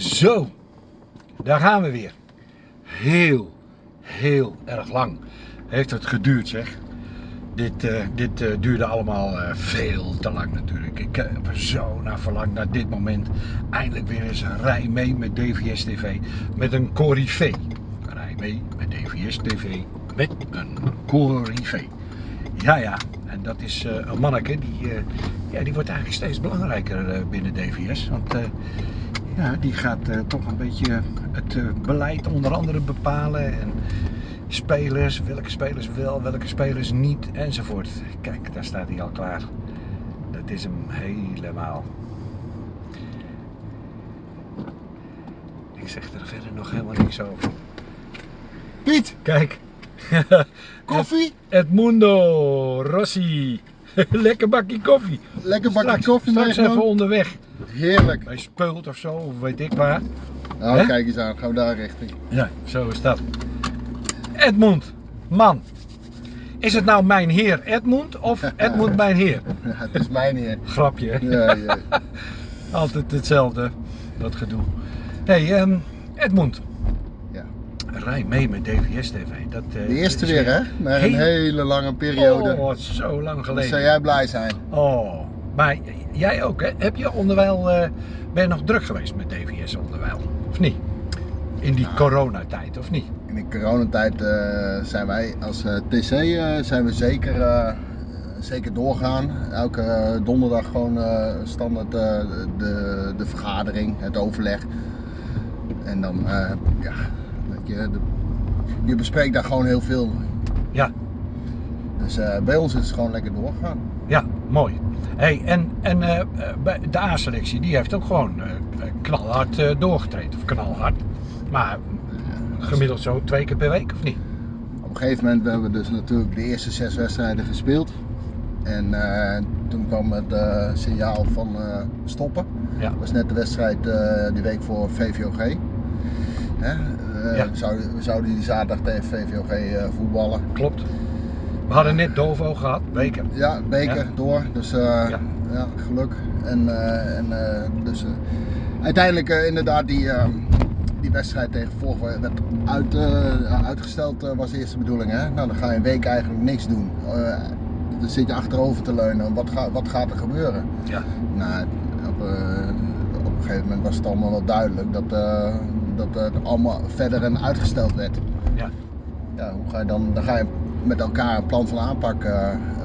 Zo, daar gaan we weer. Heel, heel erg lang heeft het geduurd zeg. Dit, uh, dit uh, duurde allemaal uh, veel te lang natuurlijk. Ik heb er zo naar verlangd naar dit moment. Eindelijk weer eens een rij mee met DVS TV. Met een corifee. Rij mee met DVS TV. Met een corifee. Ja, ja. En dat is een manneke die, ja, die wordt eigenlijk steeds belangrijker binnen DVS. Want ja, die gaat toch een beetje het beleid onder andere bepalen. En, spelers, welke spelers wel, welke spelers niet enzovoort. Kijk, daar staat hij al klaar. Dat is hem helemaal. Ik zeg er verder nog helemaal niks over. Piet! Kijk. Koffie? Edmundo Rossi. Lekker bakje koffie. Lekker bakje straks, koffie Straks even onderweg. Heerlijk. Bij Speult of zo, of weet ik waar. Nou, He? kijk eens aan. Gaan we daar richting. Ja, zo is dat. Edmund, man. Is het nou mijn heer Edmund of Edmund mijn heer? Ja, het is mijn heer. Grapje. Ja, ja. Altijd hetzelfde, dat gedoe. hey, um, Edmund. Rij mee met DVS TV. Dat, uh, De eerste weer hè? Na een hele lange periode. Oh, zo lang geleden. zou jij blij zijn. Oh, maar jij ook hè? Heb je onderwijl, uh, ben je nog druk geweest met DVS onderwijl? Of niet? In die nou, coronatijd, of niet? In de coronatijd uh, zijn wij als TC zijn we zeker, zeker doorgaan. Elke donderdag gewoon standaard de, de vergadering, het overleg. En dan, ja, je, de, je bespreekt daar gewoon heel veel. Ja. Dus bij ons is het gewoon lekker doorgaan. Ja, mooi. Hey, en en de A-selectie die heeft ook gewoon knalhard doorgetreden. Of knalhard. Maar gemiddeld zo twee keer per week of niet? Op een gegeven moment hebben we dus natuurlijk de eerste zes wedstrijden gespeeld. En uh, toen kwam het uh, signaal van uh, stoppen. Ja. Dat was net de wedstrijd die week voor VVOG. Hè? Ja. we, zouden, we zouden die zaterdag tegen VVOG voetballen. Klopt. We hadden net Dovo gehad, beker. Ja, beker ja. door. Dus ja. ja. geluk. En, en dus uiteindelijk inderdaad die die wedstrijd tegen Volg werd uit, uitgesteld, was de eerste bedoeling. Hè? Nou, dan ga je een week eigenlijk niks doen. Dan zit je achterover te leunen. Wat, ga, wat gaat er gebeuren? Ja. Nou, op, op een gegeven moment was het allemaal wel duidelijk dat, dat het allemaal verder en uitgesteld werd. Ja. Ja, hoe ga je dan, dan ga je met elkaar een plan van aanpak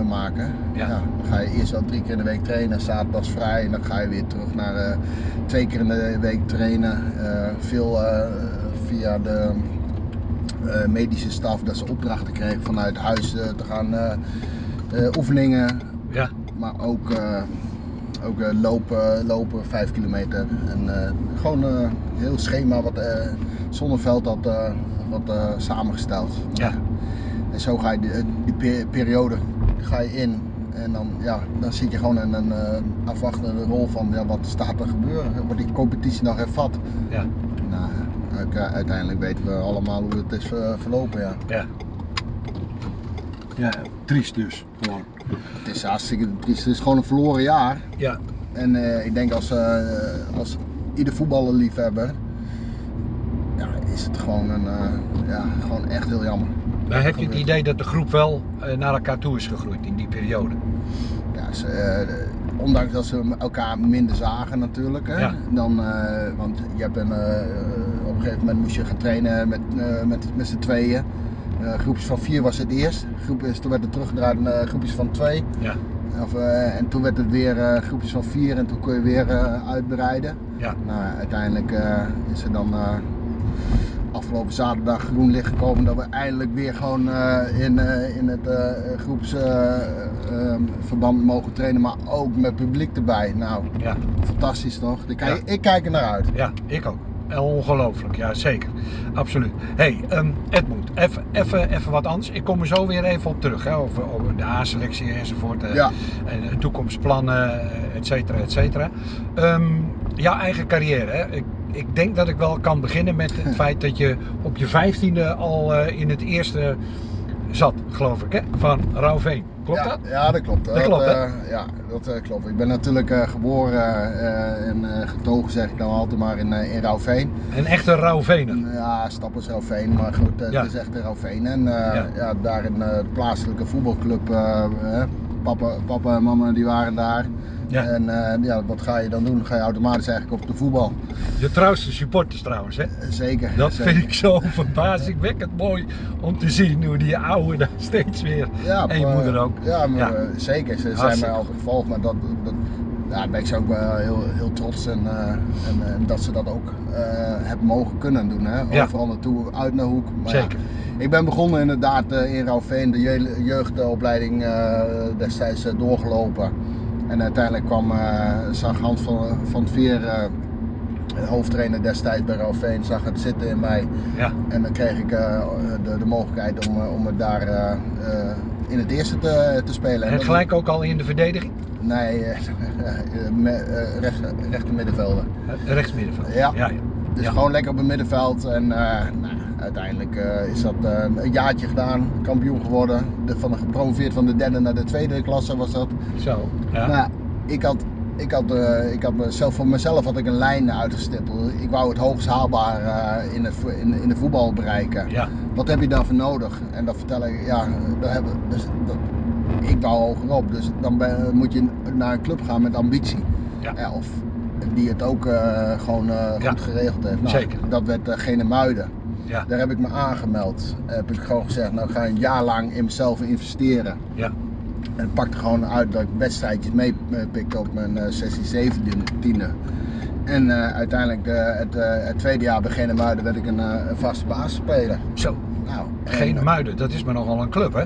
maken. Ja. ja. dan ga je eerst wel drie keer in de week trainen, zaterdags vrij en dan ga je weer terug naar uh, twee keer in de week trainen. Uh, veel via de medische staf dat ze opdrachten kregen vanuit huis te gaan oefeningen. Ja. Maar ook, ook lopen, lopen, vijf kilometer. En gewoon een heel schema wat Zonneveld had wat, samengesteld. Ja. En zo ga je die, die periode ga je in en dan, ja, dan zit je gewoon in een uh, afwachtende rol van ja, wat staat er gebeuren. Wordt die competitie nog hervat? Ja. Nou, uiteindelijk weten we allemaal hoe het is uh, verlopen. Ja. ja. Ja, triest dus. Gewoon. Het is hartstikke triest. Het is gewoon een verloren jaar. Ja. En uh, ik denk als, als ieder voetballerliefhebber, ja, is het gewoon, een, ja, gewoon echt heel jammer. Maar heb je het idee dat de groep wel naar elkaar toe is gegroeid in die periode? Ja, ze, ondanks dat ze elkaar minder zagen natuurlijk. Hè, ja. dan, want je hebt een, op een gegeven moment moest je gaan trainen met, met, met z'n tweeën. Groepjes van vier was het eerst. Groepjes, toen werd het teruggedraaid naar groepjes van twee. Ja. Of, en toen werd het weer groepjes van vier en toen kon je weer uitbreiden. Ja. Nou, uiteindelijk is er dan afgelopen zaterdag groen licht gekomen dat we eindelijk weer gewoon in, in het groepsverband mogen trainen, maar ook met publiek erbij. Nou, ja. fantastisch toch? Ik kijk, Ja. ik kijk er naar uit. Ja, ik ook. Ongelooflijk, ja zeker. Absoluut. hey, um, Edmund, even, even, even wat anders. Ik kom er zo weer even op terug. Hè, over, over de A-selectie enzovoort. eh, Ja. En toekomstplannen, eh, et cetera, et cetera. Um, jouw eigen carrière. Hè? Ik, ik denk dat ik wel kan beginnen met het feit dat je op je vijftiende al uh, in het eerste zat, geloof ik, hè? van Rauwveen. Klopt ja, dat? Ja, dat klopt. Dat klopt, eh, ja, dat eh, klopt. Ik ben natuurlijk eh, geboren en getogen, zeg ik dan altijd maar, in, in Rauwveen. Een echte Rauwvener. Ja, Stappers Rauwveen, maar goed, Ja. het is echt Rauwveen. En Ja. ja. daar in de plaatselijke voetbalclub, papa, papa en mama die waren daar. Ja. En eh, ja, wat ga je dan doen? Ga je automatisch eigenlijk op de voetbal. De trouwste supporters trouwens, hè? Eh, Zeker. Dat zeker. vind ik zo verbazingwekkend mooi om te zien hoe die oude daar steeds weer. Ja, en je maar- moeder ook. Ja, maar, Ja. eh, zeker. Ze zijn mij altijd gevolgd, maar dat, dat, ja, daar ben ik ze ook wel heel, heel trots en, eh, en, en dat ze dat ook eh, hebben mogen kunnen doen. Hè? Ja. Overal naartoe, uit naar hoek. Maar ja, Zeker. Ik ben begonnen inderdaad eh, in Rauwveen, de je- jeugdopleiding eh, destijds eh, doorgelopen. En uiteindelijk kwam zag Hans van, van het Veer, hoofdtrainer destijds bij Rauwveen, zag het zitten in mij. Ja. En dan kreeg ik de, de mogelijkheid om, om het daar in het eerste te, te spelen. En gelijk ook al in de verdediging? Nee, eh, recht, rechter middenvelder. Eh, Rechtsmiddenveld. Ja. ja, ja. Dus Ja. gewoon lekker op het middenveld. En nou, uiteindelijk eh, is dat eh, een jaartje gedaan, kampioen geworden. De, van de gepromoveerd van de derde naar de tweede klasse was dat. Zo. Ja. Ja, ik had, ik had, eh, ik had mezelf, voor mezelf had ik een lijn uitgestippeld. Ik wou het hoogst haalbaar in, het, vo- in, in de voetbal bereiken. ja. Wat heb je daarvoor nodig? En dat vertel ik, ja, dat hebben, dus, dat, ik wou hogerop. Dus dan ben- moet je naar een club gaan met ambitie. Ja. of die het ook gewoon goed geregeld heeft. Nou, Zeker. Dat werd Gene Muiden. Ja. Daar heb ik me aangemeld. Heb ik gewoon gezegd, nou ik ga een jaar lang in mezelf investeren. Ja. En pakte gewoon uit dat ik wedstrijdjes meepikte op mijn eh 16, 17e. En eh, uiteindelijk eh, het, eh, het tweede jaar bij Gene Muiden werd ik een, eh, vaste basisspeler. Zo. Nou, en, Geen eh, Muiden, dat is maar nogal een club, hè?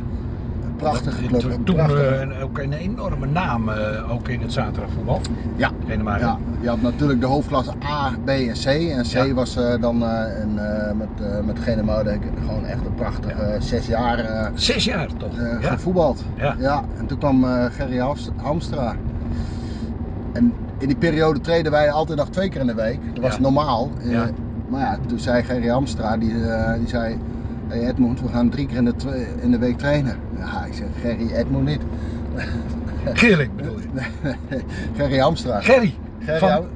Een prachtige club. Toen, een toen prachtige- eh, een- ook een enorme naam, eh, ook in het zaterdagvoetbal. ja, ja, je had natuurlijk de hoofdklasse A, B en C. En C Ja. was eh, dan een, met, met gewoon echt een prachtige Ja. zes jaar Zes jaar toch? ja. gevoetbald. Ja. en toen kwam Gerry Hams- Hamstra. En in die periode treden wij altijd nog twee keer in de week. Dat was Ja. normaal. Ja. Maar ja, toen zei Gerry Hamstra, die, die zei... Hey Edmond, we gaan drie keer in de, in de week trainen. Ja, ik zeg, Gerry, Edmond niet. Gilling bedoel je? Gerry Hamstra. Gerry. Gerry Van, Ham-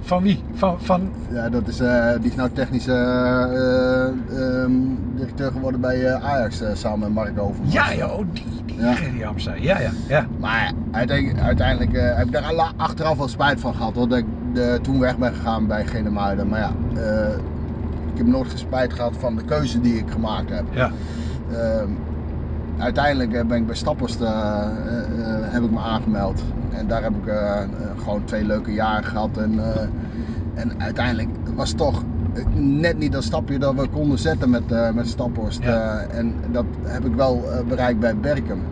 van wie? Van, van... Ja, dat is, eh, die is nou technische eh, ehm, directeur geworden bij eh, Ajax samen met Mark Overmars. Ja, ja, oh, die, die Ja. Gerry Hamza. Ja, ja, ja. Maar uiteindelijk, uiteindelijk heb ik daar achteraf wel spijt van gehad hoor, dat ik de, toen weg ben gegaan bij Genemuiden. Maar ja, eh, heb nooit spijt gehad van de keuze die ik gemaakt heb. ja. Ehm, uiteindelijk eh, ben ik bij Stappers eh, eh, heb ik me aangemeld. En daar heb ik gewoon twee leuke jaren gehad. En, en uiteindelijk was het toch net niet dat stapje dat we konden zetten met, met Staphorst. Ja. Eh, en dat heb ik wel bereikt bij Berkem.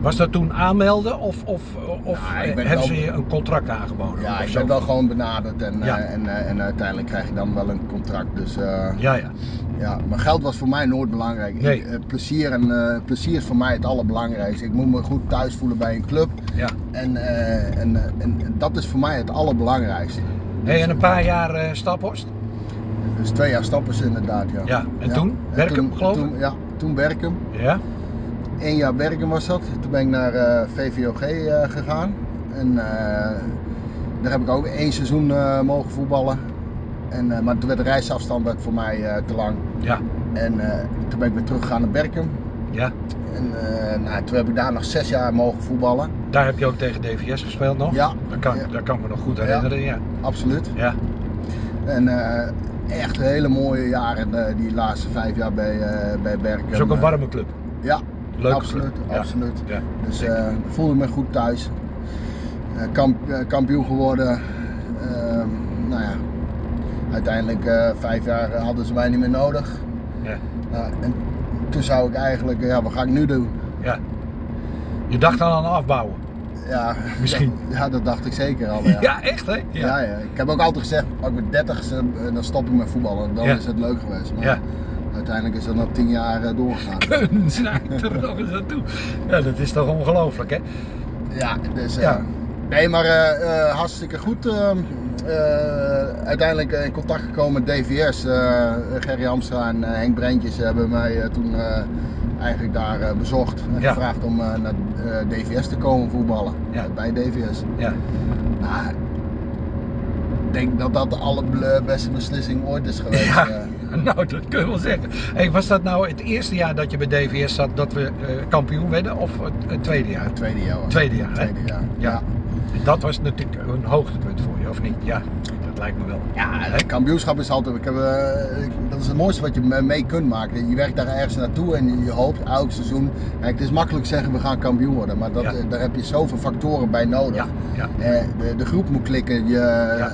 Was dat toen aanmelden of, of, of hebben wel- ze je een contract aangeboden? Ja, ik ben wel gewoon benaderd en, Ja. eh, en, eh, en uiteindelijk krijg je dan wel een contract. Dus eh, Ja, ja. ja, maar geld was voor mij nooit belangrijk. Nee. Ik, plezier, en, plezier is voor mij het allerbelangrijkste. Ik moet me goed thuis voelen bij een club. ja. En, en, en, dat is voor mij het allerbelangrijkste. Hey, en een paar jaar Staphorst? Dus twee jaar stappers inderdaad, ja. Ja, en toen? Berkem, toen, geloof ik? toen- Ja, toen Berkem. Ja. Eén jaar Berkem was dat. Toen ben ik naar eh, VVOG eh, gegaan. En eh, daar heb ik ook één seizoen mogen voetballen. En, maar toen werd de reisafstand werd voor mij te lang. Ja. En toen ben ik weer teruggegaan naar Berkem. Ja. En nou, toen heb ik daar nog zes jaar mogen voetballen. Daar heb je ook tegen DVS gespeeld nog? Ja. Dat kan, Ja. dat kan ik me nog goed herinneren, ja. Absoluut. Ja. En echt hele mooie jaren, die laatste vijf jaar bij, bij Berkem. Dat is ook een warme club. Ja, Leuke absoluut. club. Absoluut. Ja. Dus eh voelde me goed thuis. Eh, kamp- eh, kampioen geworden. Ehm, nou ja, uiteindelijk vijf jaar hadden ze mij niet meer nodig. Ja. Nou, en toen zou ik eigenlijk, ja, wat ga ik nu doen? ja. Je dacht al aan afbouwen. Ja, Misschien. Ja, dat dacht ik zeker al. Ja. Ja, echt hè? Ja. Ja. Ja, Ik heb ook altijd gezegd, als ik met 30 eh, dan stop ik met voetballen. Dan is het leuk geweest. Maar Ja. Uiteindelijk is dat nog 10 jaar eh, doorgegaan. Kunstenaar er nog eens naartoe. Ja, dat is toch ongelooflijk hè? Ja, dus eh, Ja. nee, maar eh, hartstikke goed. ehm, eh, uiteindelijk in contact gekomen met DVS. Gerry Hamstra en Henk Brentjes hebben mij toen eigenlijk daar bezocht en Ja. gevraagd om naar DVS te komen voetballen. Ja. Bij DVS. Ja. Nou, ik denk dat dat de allerbeste beslissing ooit is geweest. Ja. Nou, dat kun je wel zeggen. Hey, was dat nou het eerste jaar dat je bij DVS zat dat we eh, kampioen werden of het, tweede jaar? Het tweede jaar. Tweede jaar? Tweede jaar. Ja. Dat was natuurlijk een hoogtepunt voor je, of niet? Ja, dat lijkt me wel. Ja, het kampioenschap is altijd. Ik heb, eh, dat is het mooiste wat je me- mee kunt maken. Je werkt daar ergens naartoe en je hoopt elk seizoen. Kijk, het is makkelijk zeggen we gaan kampioen worden, maar dat, Ja. daar heb je zoveel factoren bij nodig. Ja, ja. Eh, de, de groep moet klikken, je,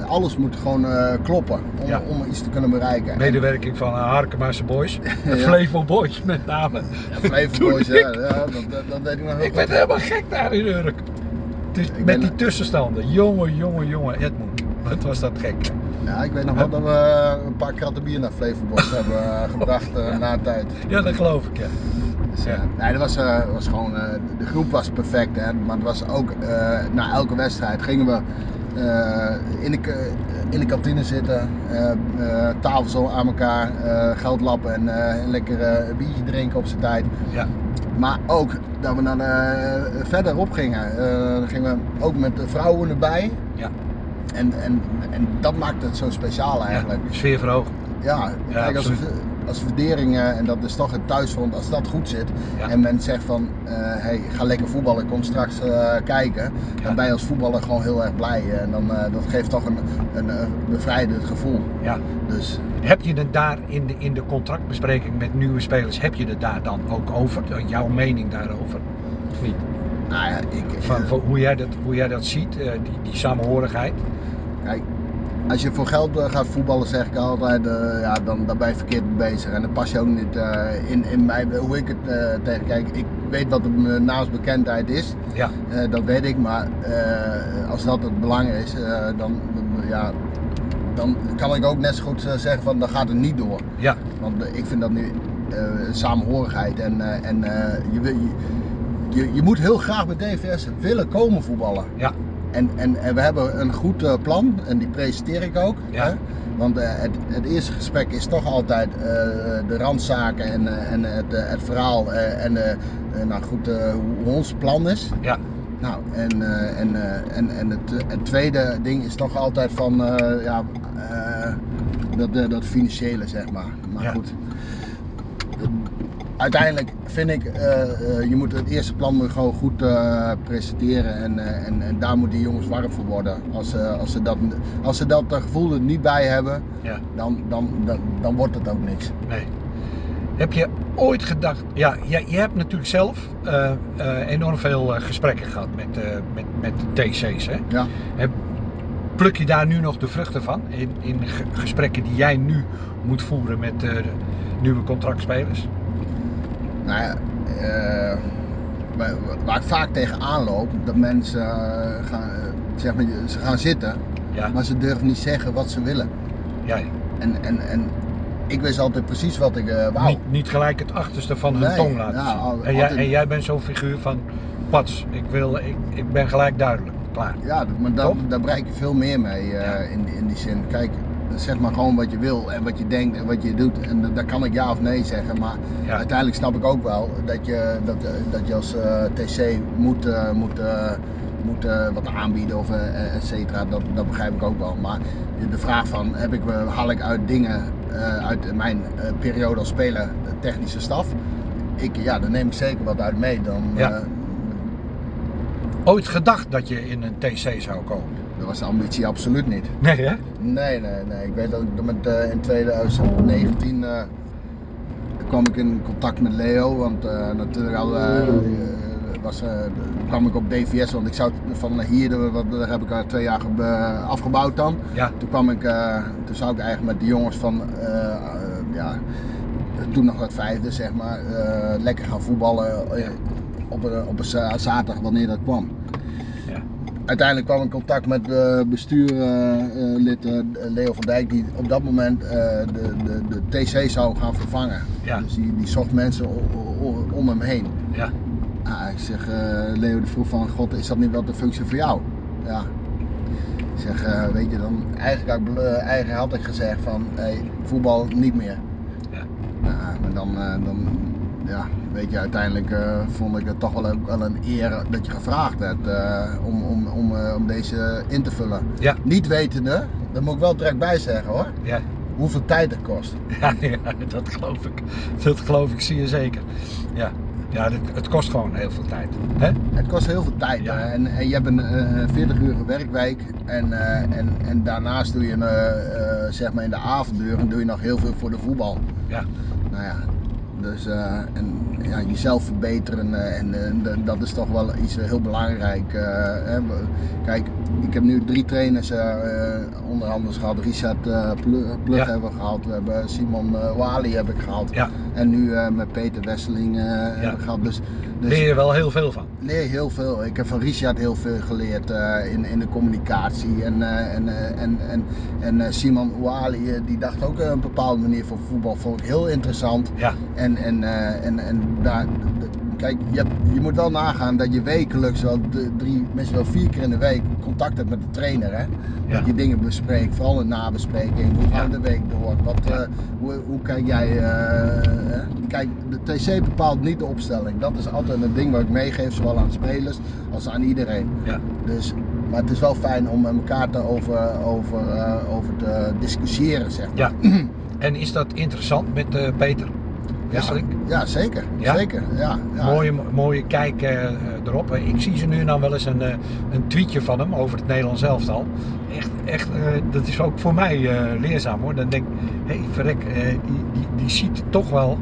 alles moet gewoon eh, kloppen om, Ja. om iets te kunnen bereiken. Medewerking van Harkemaarse Boys, de Ja. Flevo Boys met name. En Flevo Boys, ja, ja, dat, dat, dat weet ik nog heel Ik goed. werd helemaal gek daar in Urk. Dus met ben- die tussenstanden. Jongen, jongen, jongen, Wat was dat gek. Ja, ik weet nog wel dat we een paar kratten bier naar Flevo Boys hebben eh, gebracht eh, na een tijd. Ja, dat geloof ik, ja. Dus, eh, nee, dat was, eh, was gewoon, eh, de groep was perfect, hè, maar het was ook eh, na elke wedstrijd gingen we eh, in, de, in de kantine zitten, eh eh, tafel zo aan elkaar, eh, geld lappen en eh, een lekker eh, biertje drinken op zijn tijd. Ja, Maar ook dat we naar de, verderop gingen, eh, dan gingen we ook met de vrouwen erbij. ja. En, en, en dat maakt het zo speciaal eigenlijk. ja. Sfeer verhogen. Ja, Ja, kijk, als, als verdering, eh, en dat is toch het thuisfront, als dat goed zit Ja. en men zegt van, eh, hey, ga lekker voetballen, kom straks eh, kijken, Ja. dan ben je als voetballer gewoon heel erg blij en dan, eh, dat geeft toch een, een, eh, bevrijdend gevoel. Ja. Dus Heb je het daar in de, in de contractbespreking met nieuwe spelers, heb je het daar dan ook over? Jouw mening daarover? Of niet? Nou ja, ik, Van, van hoe, jij dat, hoe jij dat ziet, eh, die, die samenhorigheid? kijk, als je voor geld eh, gaat voetballen, zeg ik altijd, eh, ja, dan, dan ben je verkeerd bezig. En dan pas je ook niet in, in mij, hoe ik het eh, tegen kijk. Ik weet wat de naamsbekendheid is. Ja, dat weet ik, maar als dat het belang is, dan, ja, dan kan ik ook net zo goed zeggen van dan gaat het niet door. ja, Want ik vind dat nu samenhorigheid en, en je, wil- je, je, je moet heel graag bij DVS willen komen voetballen. ja, En, en, en we hebben een goed eh, plan en die presenteer ik ook. Ja. Hè? Want eh, het, het eerste gesprek is toch altijd eh, de randzaken en, en het, het verhaal en nou goed, hoe ons plan is. ja, Nou, en, en, en, en het, het tweede ding is toch altijd van ja, dat, dat financiële, zeg maar. Maar Ja. goed. Uiteindelijk vind ik, eh, je moet het eerste plan gewoon goed eh, presenteren en, en, en daar moeten die jongens warm voor worden. Als, als, ze dat, als ze dat gevoel er niet bij hebben, ja. dan, dan, dan, dan wordt het ook niks. Nee. Heb je ooit gedacht, ja, je, je hebt natuurlijk zelf enorm veel gesprekken gehad met, met, met de TC's. Hè? Ja. Heb, pluk je daar nu nog de vruchten van in, in ge- gesprekken die jij nu moet voeren met de nieuwe contractspelers? Nou ja, eh, waar, ik vaak tegenaan loop, dat mensen eh, gaan, eh, zeg maar, ze gaan zitten, Ja, maar ze durven niet zeggen wat ze willen. ja. En, en, en ik wist altijd precies wat ik eh, wou. Niet, niet gelijk het achterste van hun Nee, tong laten ja, zien. en, jij, en jij bent zo'n figuur van, pats, ik, wil, ik, ik ben gelijk duidelijk, klaar. Ja, maar daar, daar bereik je veel meer mee Ja. in, in die zin. Kijk, zeg maar gewoon wat je wil en wat je denkt en wat je doet. En da- daar kan ik ja of nee zeggen. Maar Ja. uiteindelijk snap ik ook wel dat je, dat, dat je als eh, TC moet, eh, moet, eh, moet wat aanbieden of et cetera. Dat, dat begrijp ik ook wel. Maar de vraag van heb ik, haal ik uit dingen uit mijn periode als speler technische staf? Ik, ja, daar neem ik zeker wat uit mee. Dan, Ja. Ooit gedacht dat je in een TC zou komen? Dat was de ambitie absoluut niet. Nee hè? Nee, nee, nee. Ik weet dat ik met, eh, in 2019 eh, kwam ik in contact met Leo, want eh, natuurlijk al, was, kwam ik op DVS, want ik zou van hier, wat- daar heb ik al twee jaar ge- afgebouwd dan. Ja, Toen kwam ik, toen zou ik eigenlijk met de jongens van, ja, toen nog het vijfde zeg maar, lekker gaan voetballen op, een, op een za- zaterdag wanneer dat kwam uiteindelijk kwam ik in contact met het bestuurlid eh, Leo van Dijk, die op dat moment eh, de, de, de TC zou gaan vervangen. Ja. Dus die, die zocht mensen om hem heen. ja, Ah, ik zeg, eh, Leo die vroeg van, god, is dat niet wel de functie voor jou? Ja. Ik zeg, eh, weet je, dan eigenlijk had ik, bel- eigenlijk had ik gezegd van, hey, voetbal niet meer. Ja. Maar dan, eh, dan, ja, weet je, uiteindelijk uh, vond ik het toch wel, ook wel een eer dat je gevraagd hebt uh, om, om, om, uh, om deze in te vullen. Ja. Niet wetende, daar moet ik wel direct bij zeggen hoor, Ja. hoeveel tijd het kost. Ja, ja, dat geloof ik. Dat geloof ik, zie je zeker. Ja, ja het, het kost gewoon heel veel tijd. Hè? Het kost heel veel tijd Ja. en, en je hebt een eh, 40 uur werkweek en, eh, en, en daarnaast doe je een, eh, eh, zeg maar in de avonduren doe je nog heel veel voor de voetbal. Ja. Nou ja, dus eh, en, ja, jezelf verbeteren eh, en eh, d- dat is toch wel iets heel belangrijk. hè. Kijk, ik heb nu drie trainers onder andere gehad. Richard Plu- Plug Ja. hebben we gehad, we hebben Simon Wali heb ik gehad. Ja. En nu met Peter Wesseling heb ik gehad. Dus, dus Leer je wel heel veel van. leer heel veel. Ik heb van Richard heel veel geleerd in, in de communicatie. En, en, en, en, en Simon Ouali, eh, die dacht ook een bepaalde manier voor voetbal. Vond ik heel interessant. Ja. En, en, eh, en, en daar, kijk, je, hebt- je moet wel nagaan dat je wekelijks wel drie, misschien wel vier keer in de week contact hebt met de trainer. Hè? Ja. Dat je dingen bespreekt, vooral een nabespreking. Hoe Ja. gaat de week door? Wat, Ja. eh, hoe, hoe kijk jij? eh, kijk, de TC bepaalt niet de opstelling. Dat is altijd een ding wat ik meegeef, zowel aan spelers als aan iedereen. Ja. Dus, maar het is wel fijn om met elkaar te over, over, over te discussiëren, zeg maar. Ja. En is dat interessant met Peter Wesseling? Ja, zeker. Ja? Zeker. Ja, ja. Mooie, mooie kijk eh, erop. Ik zie ze nu en dan wel eens een, eh, een tweetje van hem over het Nederlands elftal. Echt, echt eh, dat is ook voor mij leerzaam hoor. Dan denk ik, hé hey, verrek, die, die, die ziet toch wel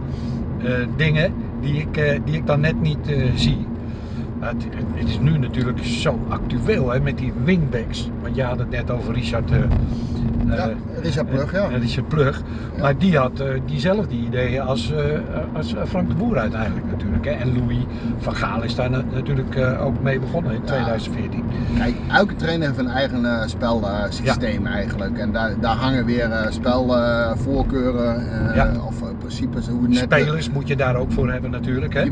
dingen die ik, die ik dan net niet zie. Het, het is nu natuurlijk zo actueel hè, met die wingbacks. Want je had het net over Richard. Ja, eh, Richard Plug, ja. eh, Richard Plug. Ja. Maar die had eh, diezelfde ideeën als, als Frank de Boer uiteindelijk natuurlijk. Hè. En Louis van Gaal is daar na- natuurlijk ook mee begonnen in 2014. Kijk, elke trainer heeft een eigen spelsysteem eigenlijk. En daar, daar hangen weer spelvoorkeuren of principes. Hoe het net, Spelers moet je daar ook voor hebben natuurlijk. Hè.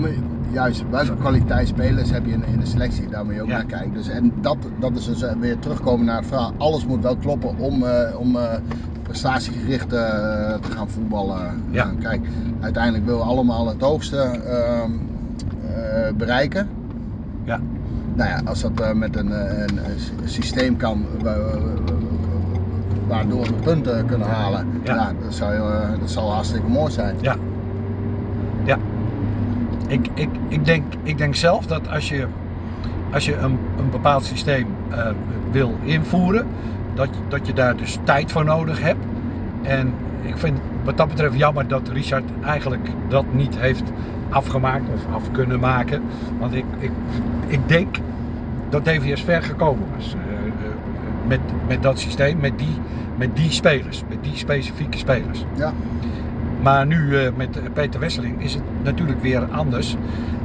Juist, welke kwaliteit spelers heb je in, in de selectie? Daar moet je ook Ja. naar kijken. Dus, en dat, dat is dus eh, weer terugkomen naar het verhaal. Alles moet wel kloppen om, eh, om eh, prestatiegericht te gaan voetballen. Ja. Kijk, uiteindelijk willen we allemaal het hoogste ehm, eh, bereiken. Ja. Nou ja, als dat met een, een, een systeem kan wa- waardoor we punten kunnen halen, Ja. dat, zou, dat zal hartstikke mooi zijn. Ja. Ik, ik, ik, denk, ik denk zelf dat als je, als je een, een bepaald systeem eh, wil invoeren, dat, dat je daar dus tijd voor nodig hebt. En ik vind wat dat betreft jammer dat Richard eigenlijk dat niet heeft afgemaakt of af kunnen maken. Want ik, ik, ik denk dat DVS ver gekomen was eh, eh, met, met dat systeem, met die, met die spelers, met die specifieke spelers. Ja. Maar nu eh, met Peter Wesseling is het natuurlijk weer anders.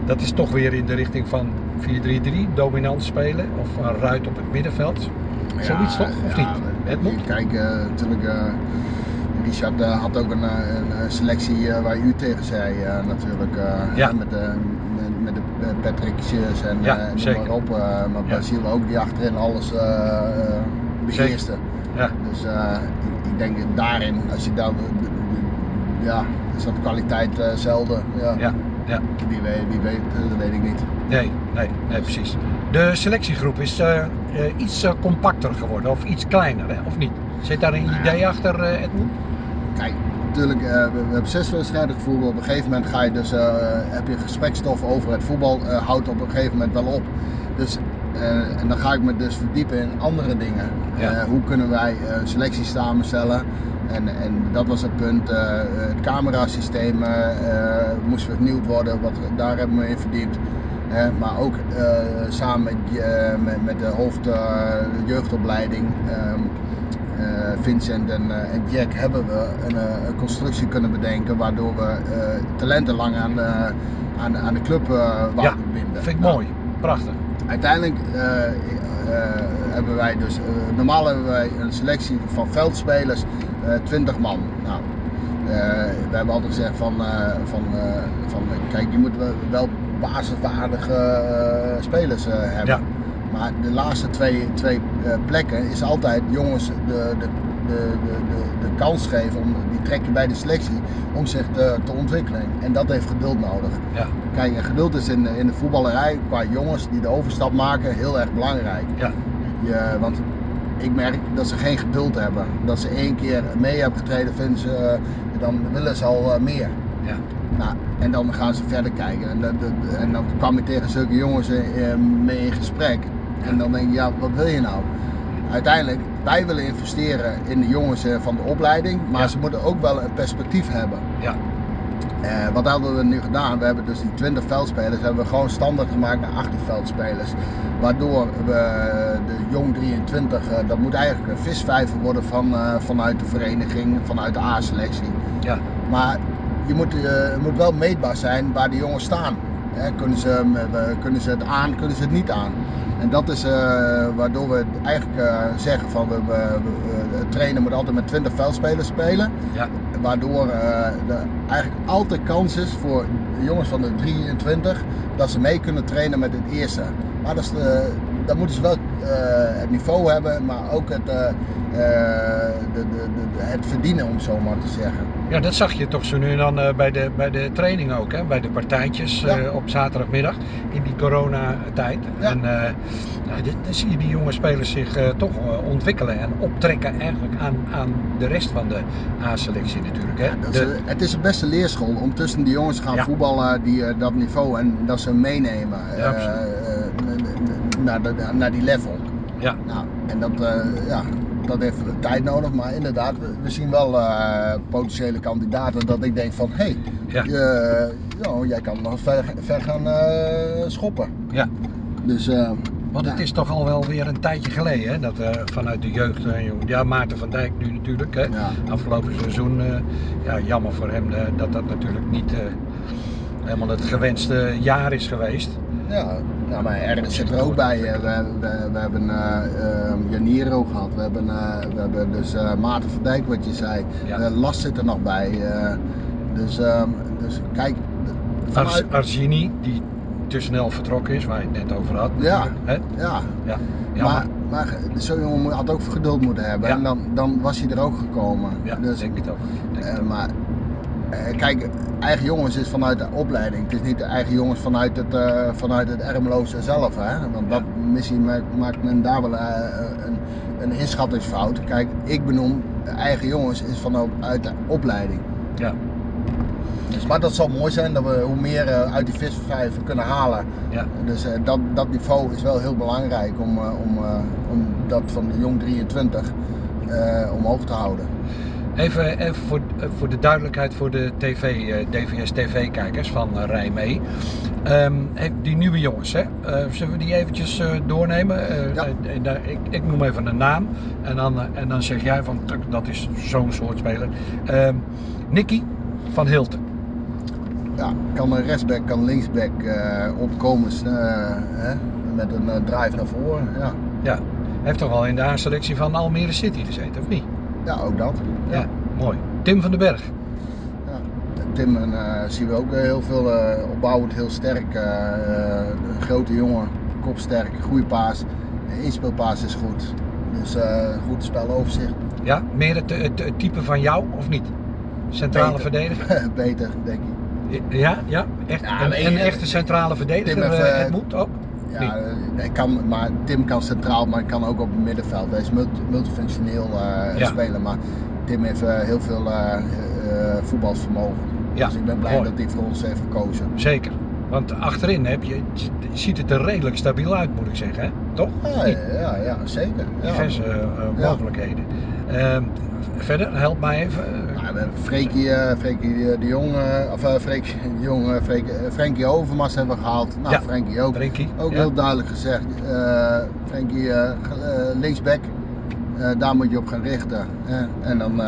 Dat is toch weer in de richting van 4-3-3, dominant spelen of een ruit op het middenveld. Zoiets toch, of niet? Het moet. Kijk, eh, natuurlijk, eh, Richard had ook een, een, selectie waar u tegen zei natuurlijk. Ja. Met de, met, met de Patrickjes en Ja, noem maar op. maar Ja. Brazil ook die achterin alles eh, eh, beheerste. Ja. Dus ik, ik denk daarin, als je daar, ja, is dat kwaliteit eh, zelden. Ja. Ja, ja. Wie weet, wie weet, eh, dat weet ik niet. Nee, nee, nee, precies. De selectiegroep is eh, iets compacter geworden of iets kleiner, hè? of niet? Zit daar een Nou ja. idee achter, Edmund? Kijk, natuurlijk, we, hebben zes wedstrijden gevoetbald. Op een gegeven moment ga je dus, heb je gesprekstof over het voetbal, houdt op een gegeven moment wel op. Dus, en dan ga ik me dus verdiepen in andere dingen. Ja. Hoe kunnen wij eh, selecties samenstellen? En, en dat was het punt. eh, het camerasysteem eh, moest vernieuwd worden, wat, daar hebben we in verdiept. Maar ook samen met, met, met de hoofd jeugdopleiding. ehm, eh, Vincent en, en Jack hebben we een, een constructie kunnen bedenken waardoor we talenten lang aan, aan, aan de club wouden Ja, binden. Vind ik Nou, mooi, prachtig. Uiteindelijk hebben wij dus, normaal hebben wij een selectie van veldspelers, 20 man. Nou, eh, we hebben altijd gezegd van, eh, van, eh, van kijk, je moet wel- basiswaardige eh, spelers eh, hebben. Ja. Maar de laatste twee, twee eh, plekken is altijd jongens, de, de de, de, de, kans geven, om, die trek je bij de selectie, om zich te, te ontwikkelen. En dat heeft geduld nodig. Ja. Kijk, geduld is in, in de voetballerij, qua jongens die de overstap maken, heel erg belangrijk. Ja. Je, want ik merk dat ze geen geduld hebben. Dat ze één keer mee hebben getreden, vinden ze, eh, dan willen ze al eh, meer. Ja. Nou, en dan gaan ze verder kijken. En, dat- dat- en dan kwam ik tegen zulke jongens eh, mee in gesprek. En dan denk je, ja, wat wil je nou? Uiteindelijk, wij willen investeren in de jongens van de opleiding, maar Ja. ze moeten ook wel een perspectief hebben. Ja. Eh, wat hebben we nu gedaan? We hebben dus die 20 veldspelers hebben we gewoon standaard gemaakt naar 18 veldspelers. Waardoor we de jong 23, eh, dat moet eigenlijk een visvijver worden van, eh, vanuit de vereniging, vanuit de A-selectie. Ja. Maar je moet, eh, het moet wel meetbaar zijn waar de jongens staan. Hè, kunnen, ze, eh, kunnen ze het aan, kunnen ze het niet aan? En dat is eh, waardoor we eigenlijk eh, zeggen van we, we, we- trainen moet altijd met 20 veldspelers spelen. Ja. Waardoor eh, er eigenlijk altijd kans is voor jongens van de 23 dat ze mee kunnen trainen met het eerste. Maar dat is de, dan moeten ze wel eh, het niveau hebben, maar ook het, eh, eh, de, de, de, het verdienen om zo maar te zeggen. Ja, dat zag je toch zo nu en dan bij, de, bij de training ook, hè? bij de partijtjes Ja. op zaterdagmiddag in die coronatijd. Ja. En nou, dan zie je die jonge spelers zich toch ontwikkelen en optrekken eigenlijk aan, aan de rest van de A-selectie natuurlijk. Hè? Dat is, De- het is een beste leerschool om tussen die jongens te gaan Ja. voetballen die dat niveau en dat ze meenemen Ja, naar, de, naar die level. ja, Nou, en dat, eh, ja, dat heeft tijd nodig, maar inderdaad, we, we zien wel eh, potentiële kandidaten dat ik denk van hé, hey, Ja. je- ja, jij kan nog ver, ver gaan eh, schoppen. ja. Dus eh, Want het Ja. is toch al wel weer een tijdje geleden hè? dat eh, vanuit de jeugd, eh, ja Maarten van Dijk nu natuurlijk, hè? ja, afgelopen seizoen, eh, ja, jammer voor hem eh, dat dat natuurlijk niet eh, helemaal het gewenste jaar is geweest. Ja, nou, maar Ernst zit er ook bij. eh, We, we, we hebben eh eh, Janiro gehad, we hebben, eh, we hebben dus eh, Maarten van Dijk wat je zei, Ja. Last zit er nog bij. dus, ehm, dus kijk, vanuit, Arzini, die te snel vertrokken is, waar je het net over had. Ja. Hè? ja, Ja. Maar, Jammer. maar zo'n jongen had ook geduld moeten hebben Ja. en dan, dan was hij er ook gekomen. Ja, dus, denk het ook. Denk maar kijk, eigen jongens is vanuit de opleiding. Het is niet de eigen jongens vanuit het, eh vanuit het Ermeloze zelf. Hè? Want dat, misschien maakt, men daar wel eh, een, een inschattingsfout. Kijk, ik benoem eigen jongens is vanuit de opleiding. Ja. Dus, maar dat zal mooi zijn dat we hoe meer eh, uit die visvijver kunnen halen. Ja. Dus eh, dat, dat niveau is wel heel belangrijk om, eh, om, eh, om dat van de jong 23 eh, omhoog te houden. Even, even voor, eh, voor de duidelijkheid voor de TV, eh, DVS TV-kijkers van uh, Rij mee. Ehm, die nieuwe jongens, hè? Eh, zullen we die eventjes eh, doornemen? Eh, Ja. eh, ik, ik noem even een naam en dan, eh, en dan zeg jij van "Tuk, dat is zo'n soort speler. Ehm Nicky van Hilten. Ja, kan een rechtsback, kan linksback eh opkomen eh, hè, met een eh, drive naar voren. Ja. Ja, heeft toch al in de A-selectie van Almere City gezeten, of niet? Ja, ook dat. Ja, mooi. Tim van den Berg. Ja. Tim en, eh, zien we ook eh, heel veel eh, opbouwend, heel sterk. een grote jongen, kopsterk, goede paas. De inspeelpaas is goed. Dus goed speloverzicht. Ja, meer het, het, het type van jou, of niet? Centrale Beter. verdediger? Beter, denk ik. Ja, ja, echt. Ja, een, een echte centrale verdediger, heeft, het moet ook. Ja, eh, ik kan, maar Tim kan centraal, maar hij kan ook op het middenveld. Hij is multi- multifunctioneel eh, Ja. speler, maar Tim heeft eh, heel veel eh, voetbalsvermogen. Ja, dus ik ben blij mooi. dat hij voor ons heeft gekozen. Zeker. Want achterin heb je, ziet het er redelijk stabiel uit, moet ik zeggen. Hè? Toch? Ja, ja, ja, zeker. Ja. Diverse eh, Ja. mogelijkheden. Ehm, verder, help mij even. Nou, we hebben Freekie, Freekie de Jong, of Freekie de Jong, Frenkie Overmars hebben we gehaald. Nou, Ja. Frenkie ook. Ook heel duidelijk gezegd, Frenkie linksback, daar moet je op gaan richten. En dan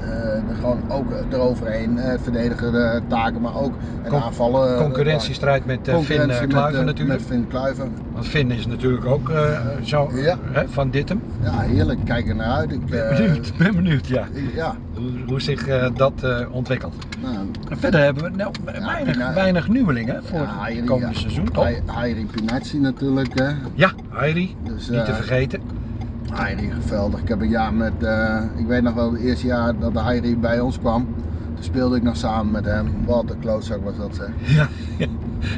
eh, eh, gewoon ook eroverheen eh, verdedigen de taken, maar ook Con- aanvallen. eh, Concurrentiestrijd met eh, Finn eh, Kluiven eh, natuurlijk. Met Finn Kluiven. Want Finn is natuurlijk ook eh, zo Ja. hè, van Dittem. Ja, heerlijk. Kijk er naar uit. Ik, Ben eh, benieuwd, ben benieuwd, ja. ik- ja, Hoe, hoe zich eh, dat eh, ontwikkelt. nou, verder hebben we nou, weinig, weinig nieuwelingen voor het komende seizoen, toch? Hai- Hairi Pinazzi natuurlijk. Hè. Ja, Hairi, Dus, niet te eh. Heiri, geweldig. Ik heb een jaar met, uh, ik weet nog wel, het eerste jaar dat de bij ons kwam. Toen speelde ik nog samen met hem. Wat een klootzak was dat zeg. Ja, ja.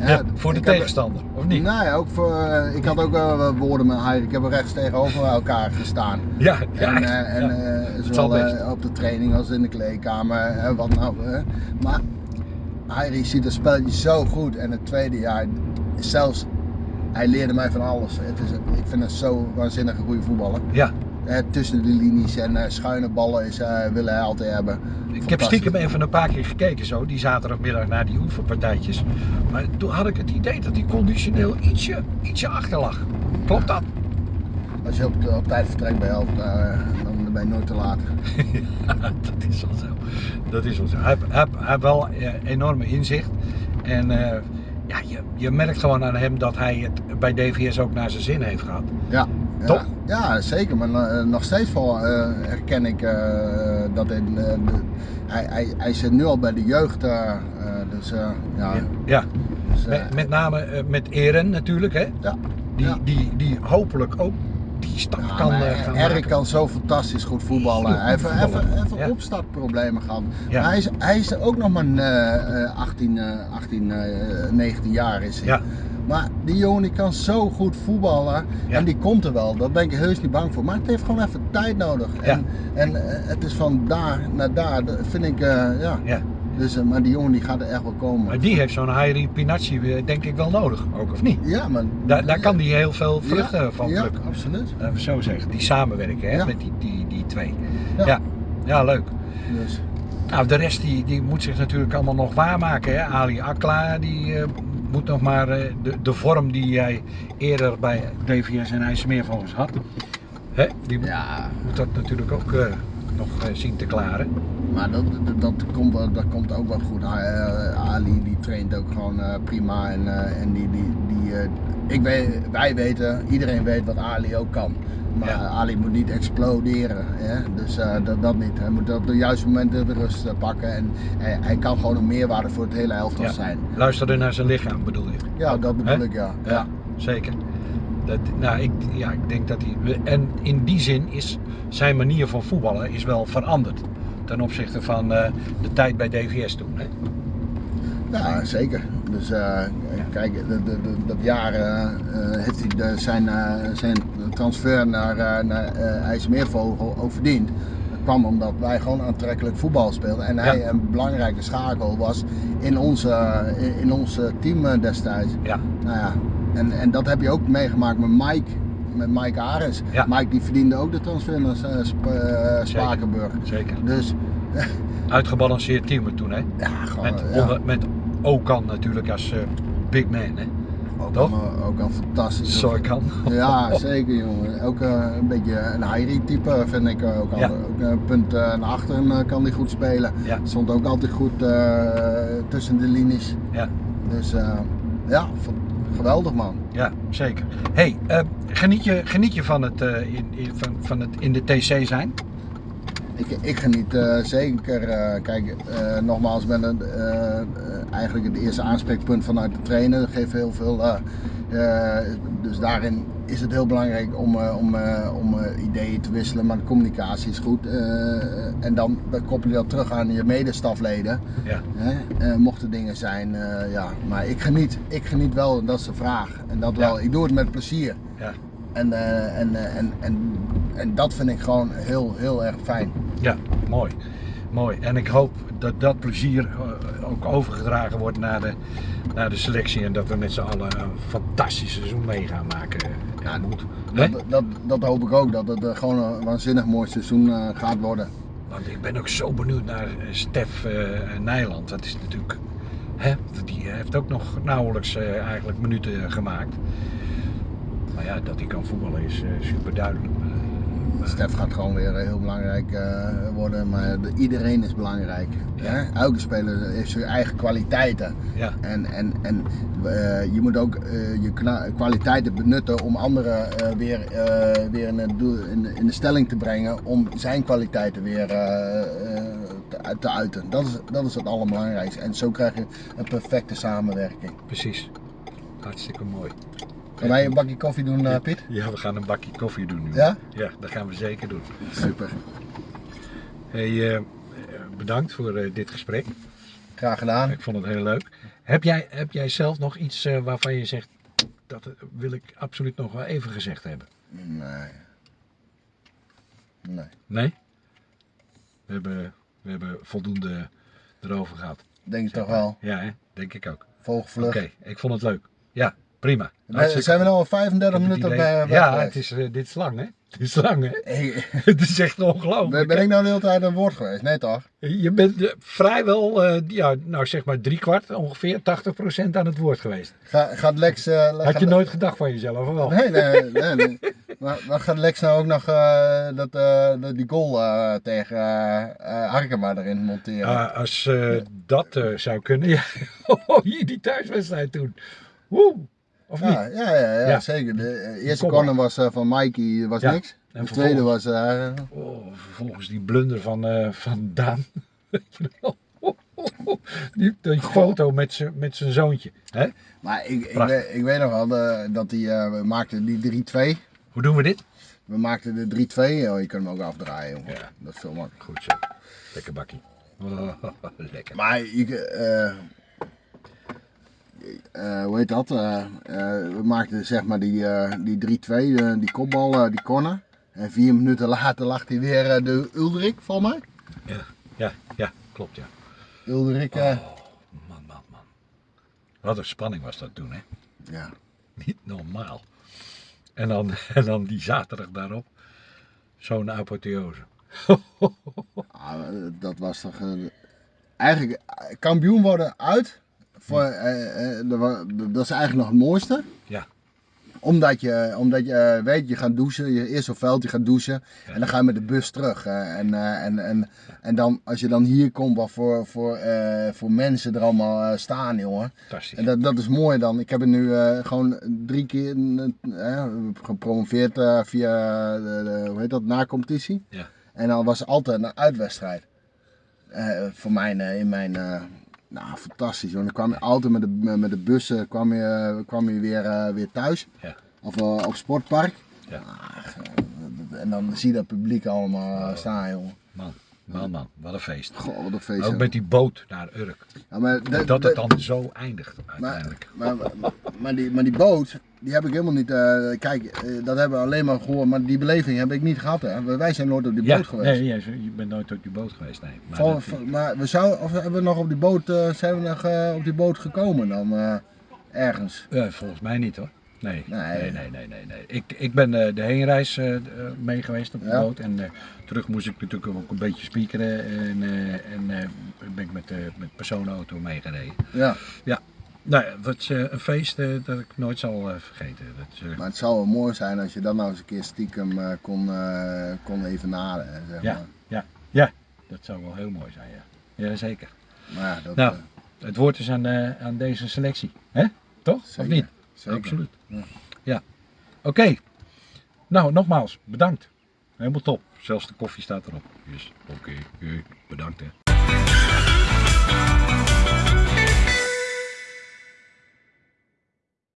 ja voor de tegenstander, of niet? Nee, ook voor, uh, ik had ook wel woorden met Heiri. Ik heb rechts tegenover elkaar gestaan. Ja, ja. En, uh, en ja. zowel op de training als in de kleedkamer. wat nou, maar Heiri ziet het spelletje zo goed. En het tweede jaar, zelfs hij leerde mij van alles. Het is, ik vind het zo waanzinnig een goede voetballer. Ja. Eh, tussen de linies en uh, schuine ballen is, uh, willen hij altijd hebben. Ik heb stiekem even een paar keer gekeken zo, die zaterdagmiddag naar die oefenpartijtjes. Maar toen had ik het idee dat hij conditioneel ietsje, ietsje achter lag. Klopt dat? Als je op, op tijd vertrekt bij helft, dan ben je nooit te laat. ja, dat is wel zo. Dat is wel zo. Hij, hij, hij heeft wel enorme inzicht. En ja, je, je merkt gewoon aan hem dat hij het bij DVS ook naar zijn zin heeft gehad. Ja. Toch? Ja, ja zeker. Maar uh, nog steeds wel uh, herken ik uh, dat in, de, hij, hij, hij zit nu al bij de jeugd. dus ja. Ja. ja. Dus, met, met, name met Eren natuurlijk, hè? Ja. Die, ja. die, die hopelijk ook die stap ja, kan uh, gaan Erik kan zo fantastisch goed voetballen. Hij heeft even, even ja. opstartproblemen gehad. Ja. Maar hij is, hij is ook nog maar uh, 18, uh, 18 19 jaar is hij. Maar die jongen die kan zo goed voetballen en die komt er wel. Daar ben ik heus niet bang voor. Maar het heeft gewoon even tijd nodig. En, en uh, het is van daar naar daar, dat vind ik, ja. Dus, uh, maar die jongen die gaat er echt wel komen. Maar die heeft zo'n Hairi Pinacci denk ik wel nodig, ook of niet? Ja, maar... Daar, daar kan die heel veel vruchten ja, van plukken. Ja, absoluut. Even zo zeggen, die samenwerken hè, ja. met die, die, die twee. Ja. ja, leuk. Dus. Nou, de rest die, die moet zich natuurlijk allemaal nog waarmaken. Hè? Ali Akla die uh, moet nog maar uh, de, de vorm die jij eerder bij DVS en IJsselmeer volgens had. Hè? Die ja. moet dat natuurlijk ook uh, nog zien te klaren. Maar dat, dat, dat, komt, dat komt ook wel goed. Ali die traint ook gewoon prima en, en die, die, die, ik weet, wij weten, iedereen weet wat Ali ook kan. Maar ja. Ali moet niet exploderen. Hè? Dus uh, dat, dat, niet. Hij moet op de juiste momenten de rust uh, pakken. En hij, hij, kan gewoon een meerwaarde voor het hele elftal ja. zijn. Luisteren naar zijn lichaam bedoel je? Ja, dat bedoel He? ik ja. ja. ja. Zeker. Dat, nou, ik, ja, ik denk dat hij. En in die zin is zijn manier van voetballen is wel veranderd. Ten opzichte van uh, de tijd bij DVS toen. Hè? Ja, zeker. Dus uh, kijk, dat jaar uh, heeft hij de, zijn, zijn transfer naar, naar IJsselmeervogel ook verdiend. Dat kwam omdat wij gewoon aantrekkelijk voetbal speelden en hij ja. een belangrijke schakel was in onze, in, in ons team destijds. Ja. Nou ja, en, en dat heb je ook meegemaakt met Mike met Mike Ares. Ja. Mike die verdiende ook de transfer naar uh, Sp uh, Spakenburg. Zeker. Dus, Uitgebalanceerd team toen, hè? Ja, gewoon. Met, ja. onder, met Okan natuurlijk als uh, big man, hè? Ook al, ook al fantastisch. Soikan. Ja, zeker jongen. Ook uh, een beetje een Heiri type vind ik ook. Al. Ja. Ook een punt uh, naar achteren kan hij goed spelen. Ja. Stond ook altijd goed tussen de linies. Ja. Dus ja, geweldig man. Ja, zeker. hey, uh, geniet, je, geniet je van het, uh, in, in, van, van het in de TC zijn? Ik, ik geniet uh, zeker. kijk, nogmaals, ben het, eigenlijk het eerste aanspreekpunt vanuit de trainer. Dat geeft heel veel. dus daarin is het heel belangrijk om, om, om ideeën te wisselen, maar de communicatie is goed. en dan, dan koppel je dat terug aan je medestafleden. Ja. mochten dingen zijn, ja. Maar ik geniet, ik geniet wel, dat is de vraag. En dat wel, Ja. ik doe het met plezier. Ja. En, eh, en, eh, en, en, en dat vind ik gewoon heel, heel erg fijn. Ja, mooi. Mooi. En ik hoop dat dat plezier eh, ook overgedragen wordt naar de, naar de selectie en dat we met z'n allen een fantastisch seizoen mee gaan maken. Ja, moet. Dat, dat, dat hoop ik ook, dat het eh, gewoon een waanzinnig mooi seizoen eh, gaat worden. Want ik ben ook zo benieuwd naar Stef Nijland. Dat is natuurlijk. Hè, die heeft ook nog nauwelijks eigenlijk minuten gemaakt. Maar ja, dat hij kan voetballen is super duidelijk. Stef gaat gewoon weer heel belangrijk eh, worden, maar de- iedereen is belangrijk. Ja. Hè? Elke speler heeft zijn eigen kwaliteiten. Ja, En, en, en eh, je moet ook eh, je kwaliteiten benutten om anderen eh, weer, eh, weer in, het doel, in, de- in de stelling te brengen om zijn kwaliteiten weer eh, eh, te, te uiten. Dat is, dat is het allerbelangrijkste. En zo krijg je een perfecte samenwerking. precies. Hartstikke mooi. Gaan wij een bakje koffie doen, uh, Piet? Ja, we gaan een bakje koffie doen nu. Ja? Ja, dat gaan we zeker doen. Super. Hey, uh, bedankt voor uh, dit gesprek. Graag gedaan. Ik vond het heel leuk. Heb jij, heb jij zelf nog iets waarvan je zegt, dat wil ik absoluut nog wel even gezegd hebben? Nee. Nee. Nee? We hebben, we hebben voldoende erover gehad. Denk ik toch wel. Ja, hè? denk ik ook. Vogelvlucht. Oké, ik vond het leuk. Ja, prima. We, zijn we nou al 35 minuten bij Ja, het is, uh, dit is lang hè? Het is lang hè? Hey. het is echt ongelooflijk. Ben, ben ik nou de hele tijd aan woord geweest? Nee toch? Je bent uh, vrijwel, uh, ja, nou zeg maar drie kwart, ongeveer 80% aan het woord geweest. Ga, gaat Lex... Had gaat je nooit gedacht van jezelf, of wel? Nee, nee, nee. nee. maar, maar, gaat Lex nou ook nog dat, dat, die goal tegen Arkema erin monteren? Als dat zou kunnen, ja. hier die thuiswedstrijd toen. Woe! Of ja, niet? Ja, ja, ja, ja, zeker. De eerste corner was uh, van Mikey, was ja. niks. En de tweede was... Uh, oh, vervolgens die blunder van, uh, van Daan. die, die foto met zijn met zoontje. Hè? Maar ik, ik, weet, ik weet nog wel dat die, we maakten die 3-2. Hoe doen we dit? We maakten de 3-2. Oh, je kunt hem ook afdraaien. Jongen. Ja. Dat is veel makkelijker. Goed zo. Lekker bakkie. Oh, lekker. Maar je, uh, hoe heet dat? Uh, uh, we maakten zeg maar die, die 3-2, die kopbal, die corner. En vier minuten later lag hij weer de Ulrik, voor mij. Ja, ja, ja, klopt ja. Ulrik. Oh, man, man, man. Wat een spanning was dat toen, hè? Ja. Niet normaal. En dan, en dan die zaterdag daarop, zo'n apotheose. ah, dat was toch... eigenlijk, kampioen worden uit voor, uh, uh, dat is eigenlijk nog het mooiste. Ja. Omdat je, omdat je weet, je gaat douchen, je eerst op veld, je gaat douchen en dan ga je met de bus terug. en, en, en, en dan, als je dan hier komt, wat voor, voor, voor mensen er allemaal staan, jongen. Fantastisch. En dat, dat is mooi dan. Ik heb het nu gewoon drie keer gepromoveerd via, de, hoe heet dat, na competitie. Ja. En dan was het altijd een uitwedstrijd. voor mij in mijn nou, fantastisch hoor. Dan kwam je altijd met de, met de bussen kwam je, kwam je weer, uh, weer thuis. Ja. Of uh, op sportpark. Ja. Ah, en dan zie je dat publiek allemaal uh, staan, jongen. Man, man, man, wat een feest. Goh, wat een feest. Ook met die boot naar Urk. Ja, maar dat het dan zo eindigt uiteindelijk. Maar, maar, maar, maar, die, maar die boot, die heb ik helemaal niet. Uh, kijk, uh, dat hebben we alleen maar gehoord, maar die beleving heb ik niet gehad. Hè. Wij zijn nooit op die ja, boot geweest. Nee, je bent nooit op die boot geweest, nee. Maar, Vol, dat, maar we zouden, of hebben we nog op die boot, uh, zijn we nog op die boot gekomen dan ergens? Volgens mij niet hoor. Nee, nee, nee, nee, nee. nee. Ik, ik ben uh, de heenreis uh, mee geweest op de ja. boot en uh, terug moest ik natuurlijk ook een beetje speakeren en, en ben ik met de met personenauto meegereden. Ja. Ja. Nou, het is een feest dat ik nooit zal vergeten. Dat, maar het zou wel mooi zijn als je dan nou eens een keer stiekem kon, kon evenaren. Zeg ja, maar. ja, ja, dat zou wel heel mooi zijn, ja. Jazeker. Maar ja, dat, nou, het woord is aan, aan deze selectie, hè? Toch? Zeker. Of niet? Zeker. Absoluut. Ja. ja. Oké. Okay. Nou, nogmaals, bedankt. Helemaal top. Zelfs de koffie staat erop. Dus oké, okay. bedankt hè.